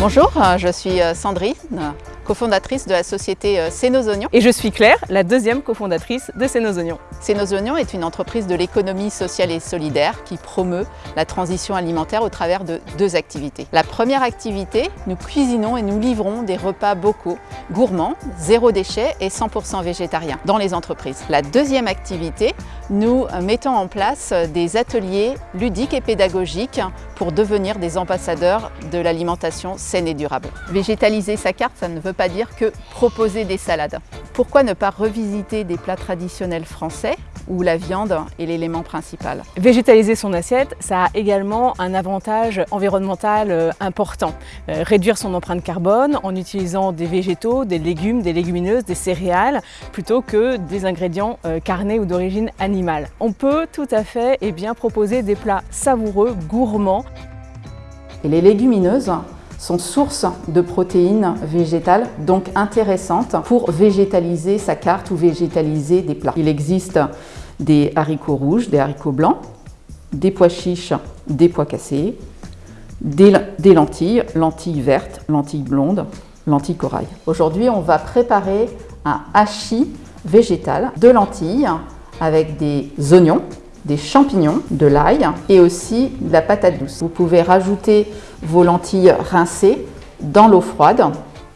Bonjour, euh, je suis euh, Sandrine, cofondatrice de la société euh, C'est nos oignons. Et je suis Claire, la deuxième cofondatrice de C'est nos oignons. C'est nos oignons est une entreprise de l'économie sociale et solidaire qui promeut la transition alimentaire au travers de deux activités. La première activité, nous cuisinons et nous livrons des repas bocaux, gourmands, zéro déchet et 100% végétariens dans les entreprises. La deuxième activité, nous mettons en place des ateliers ludiques et pédagogiques pour devenir des ambassadeurs de l'alimentation saine et durable. Végétaliser sa carte, ça ne veut pas dire que proposer des salades. Pourquoi ne pas revisiter des plats traditionnels français où la viande est l'élément principal? Végétaliser son assiette, ça a également un avantage environnemental euh, important. Euh, réduire son empreinte carbone en utilisant des végétaux, des légumes, des légumineuses, des céréales, plutôt que des ingrédients euh, carnés ou d'origine animale. On peut tout à fait eh bien, proposer des plats savoureux, gourmands. Et les légumineuses sont source de protéines végétales, donc intéressantes pour végétaliser sa carte ou végétaliser des plats. Il existe des haricots rouges, des haricots blancs, des pois chiches, des pois cassés, des, des lentilles, lentilles vertes, lentilles blondes, lentilles corail. Aujourd'hui, on va préparer un hachis végétal de lentilles avec des oignons, des champignons, de l'ail et aussi de la patate douce. Vous pouvez rajouter vos lentilles rincées dans l'eau froide,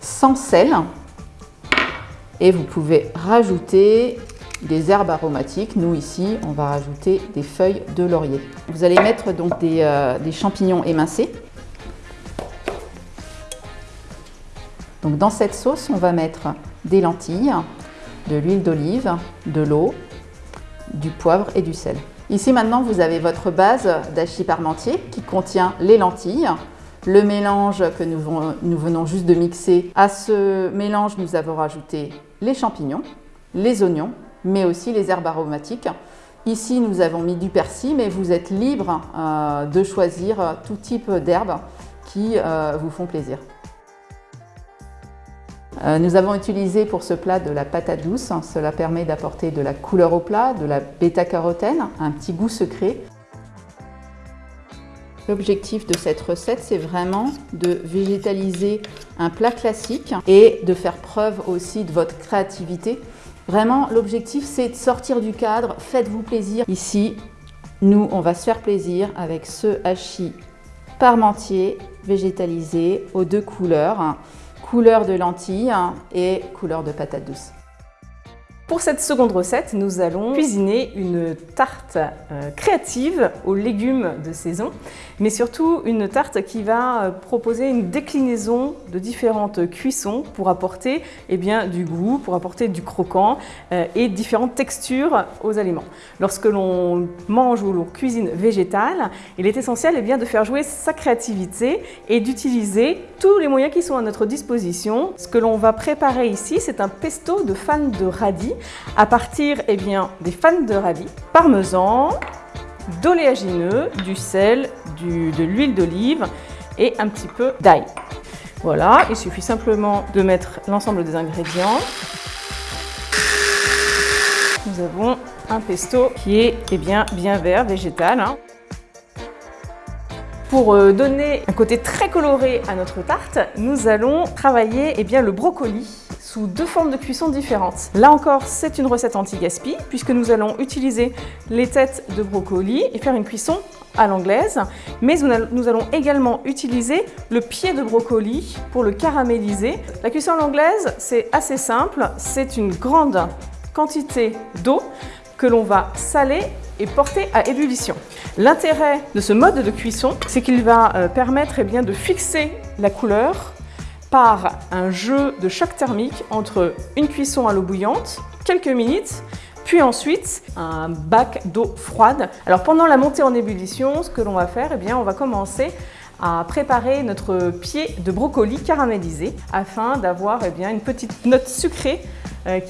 sans sel. Et vous pouvez rajouter des herbes aromatiques. Nous ici, on va rajouter des feuilles de laurier. Vous allez mettre donc des, euh, champignons émincés. Donc dans cette sauce, on va mettre des lentilles, de l'huile d'olive, de l'eau, du poivre et du sel. Ici maintenant, vous avez votre base d'hachis parmentier qui contient les lentilles, le mélange que nous, venons juste de mixer. À ce mélange, nous avons rajouté les champignons, les oignons, mais aussi les herbes aromatiques. Ici, nous avons mis du persil, mais vous êtes libre euh, de choisir tout type d'herbes qui euh, vous font plaisir. Euh, nous avons utilisé pour ce plat de la patate douce. Cela permet d'apporter de la couleur au plat, de la bêta-carotène, un petit goût secret. L'objectif de cette recette, c'est vraiment de végétaliser un plat classique et de faire preuve aussi de votre créativité. Vraiment, l'objectif, c'est de sortir du cadre, faites-vous plaisir. Ici, nous, on va se faire plaisir avec ce hachis parmentier végétalisé aux deux couleurs couleur de lentilles et couleur de patate douce. Pour cette seconde recette, nous allons cuisiner une tarte euh, créative aux légumes de saison, mais surtout une tarte qui va euh, proposer une déclinaison de différentes cuissons pour apporter eh bien, du goût, pour apporter du croquant euh, et différentes textures aux aliments. Lorsque l'on mange ou l'on cuisine végétal, il est essentiel eh bien, de faire jouer sa créativité et d'utiliser tous les moyens qui sont à notre disposition. Ce que l'on va préparer ici, c'est un pesto de fans de radis à partir eh bien, des fans de radis, parmesan, d'oléagineux, du sel, de l'huile d'olive et un petit peu d'ail. Voilà, il suffit simplement de mettre l'ensemble des ingrédients. Nous avons un pesto qui est eh bien, bien vert, végétal. Hein. Pour euh, donner un côté très coloré à notre tarte, nous allons travailler eh bien, le brocoli sous deux formes de cuisson différentes. Là encore, c'est une recette anti-gaspi puisque nous allons utiliser les têtes de brocoli et faire une cuisson à l'anglaise, mais nous allons également utiliser le pied de brocoli pour le caraméliser. La cuisson à l'anglaise, c'est assez simple, c'est une grande quantité d'eau que l'on va saler et porter à ébullition. L'intérêt de ce mode de cuisson, c'est qu'il va euh, permettre eh bien, de fixer la couleur par un jeu de choc thermique entre une cuisson à l'eau bouillante, quelques minutes, puis ensuite un bac d'eau froide. Alors pendant la montée en ébullition, ce que l'on va faire, eh bien, on va commencer à préparer notre pied de brocoli caramélisé afin d'avoir eh une petite note sucrée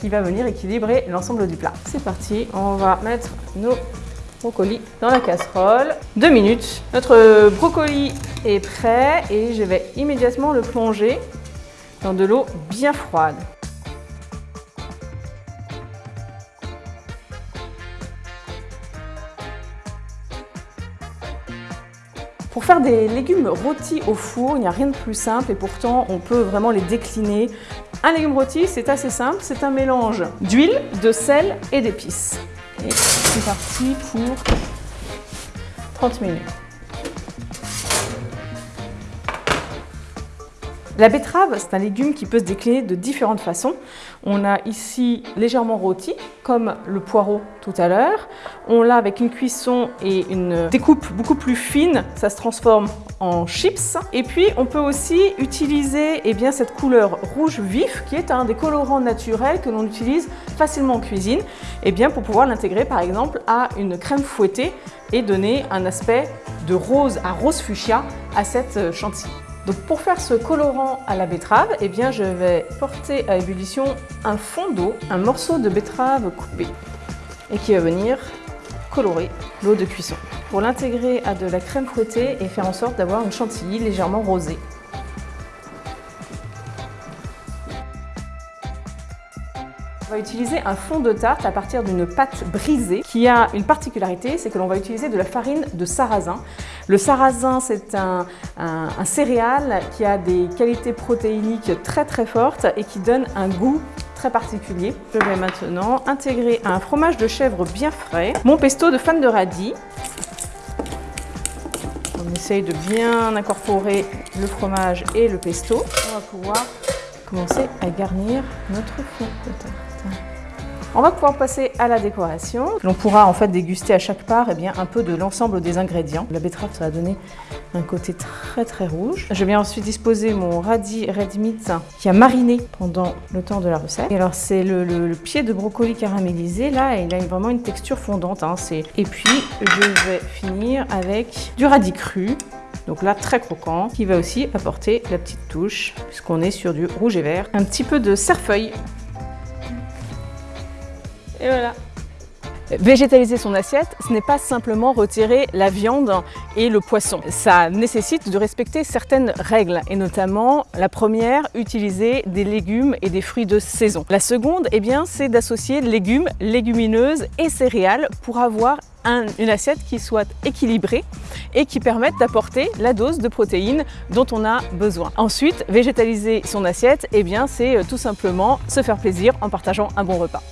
qui va venir équilibrer l'ensemble du plat. C'est parti, on va mettre nos brocoli dans la casserole. Deux minutes. Notre brocoli est prêt et je vais immédiatement le plonger dans de l'eau bien froide. Pour faire des légumes rôtis au four, il n'y a rien de plus simple et pourtant on peut vraiment les décliner. Un légume rôti, c'est assez simple, c'est un mélange d'huile, de sel et d'épices. Et c'est parti pour 30 minutes. La betterave, c'est un légume qui peut se décliner de différentes façons. On a ici légèrement rôti, comme le poireau tout à l'heure. On l'a avec une cuisson et une découpe beaucoup plus fine, ça se transforme en chips. Et puis on peut aussi utiliser eh bien, cette couleur rouge vif, qui est un des colorants naturels que l'on utilise facilement en cuisine, eh bien, pour pouvoir l'intégrer par exemple à une crème fouettée et donner un aspect de rose à rose fuchsia à cette chantilly. Donc pour faire ce colorant à la betterave, eh bien je vais porter à ébullition un fond d'eau, un morceau de betterave coupé et qui va venir colorer l'eau de cuisson. Pour l'intégrer à de la crème fouettée et faire en sorte d'avoir une chantilly légèrement rosée. On va utiliser un fond de tarte à partir d'une pâte brisée qui a une particularité, c'est que l'on va utiliser de la farine de sarrasin. Le sarrasin, c'est un, céréal qui a des qualités protéiniques très très fortes et qui donne un goût très particulier. Je vais maintenant intégrer un fromage de chèvre bien frais, mon pesto de fan de radis. On essaye de bien incorporer le fromage et le pesto. On va pouvoir commencer à garnir notre fond de tarte. On va pouvoir passer à la décoration. L'on pourra en fait déguster à chaque part eh bien, un peu de l'ensemble des ingrédients. La betterave, ça va donner un côté très très rouge. Je vais ensuite disposer mon radis red meat qui a mariné pendant le temps de la recette. Et alors c'est le, pied de brocoli caramélisé là, il a vraiment une texture fondante. Hein, et puis je vais finir avec du radis cru donc là, très croquant, qui va aussi apporter la petite touche, puisqu'on est sur du rouge et vert. Un petit peu de cerfeuil. Et voilà Végétaliser son assiette, ce n'est pas simplement retirer la viande et le poisson. Ça nécessite de respecter certaines règles et notamment la première, utiliser des légumes et des fruits de saison. La seconde, eh bien, c'est d'associer légumes, légumineuses et céréales pour avoir une assiette qui soit équilibrée et qui permette d'apporter la dose de protéines dont on a besoin. Ensuite, végétaliser son assiette, eh bien, c'est euh, tout simplement se faire plaisir en partageant un bon repas.